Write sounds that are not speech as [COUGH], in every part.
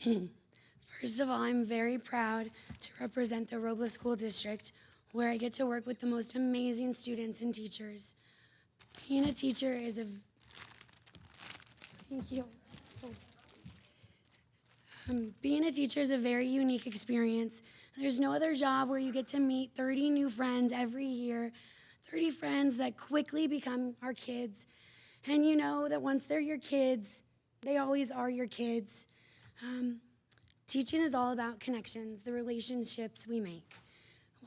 First of all, I'm very proud to represent the Robles School District, where I get to work with the most amazing students and teachers. Being a teacher is a thank you. Um, being a teacher is a very unique experience. There's no other job where you get to meet 30 new friends every year, 30 friends that quickly become our kids. And you know that once they're your kids, they always are your kids. Um, teaching is all about connections, the relationships we make.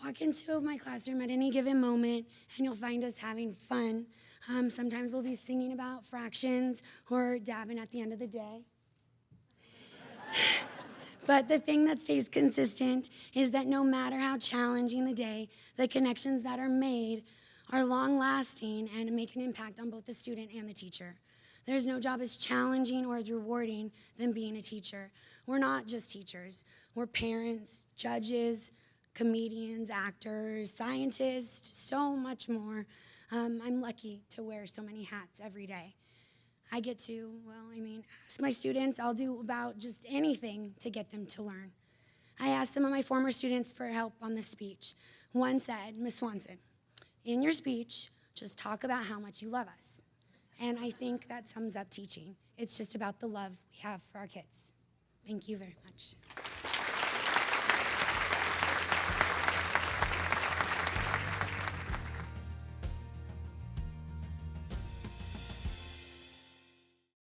Walk into my classroom at any given moment, and you'll find us having fun. Um, sometimes we'll be singing about fractions or dabbing at the end of the day. [LAUGHS] But the thing that stays consistent is that no matter how challenging the day, the connections that are made are long lasting and make an impact on both the student and the teacher. There's no job as challenging or as rewarding than being a teacher. We're not just teachers, we're parents, judges, comedians, actors, scientists, so much more. Um, I'm lucky to wear so many hats every day. I get to, well, I mean, ask my students. I'll do about just anything to get them to learn. I asked some of my former students for help on this speech. One said, Miss Swanson, in your speech, just talk about how much you love us. And I think that sums up teaching. It's just about the love we have for our kids. Thank you very much.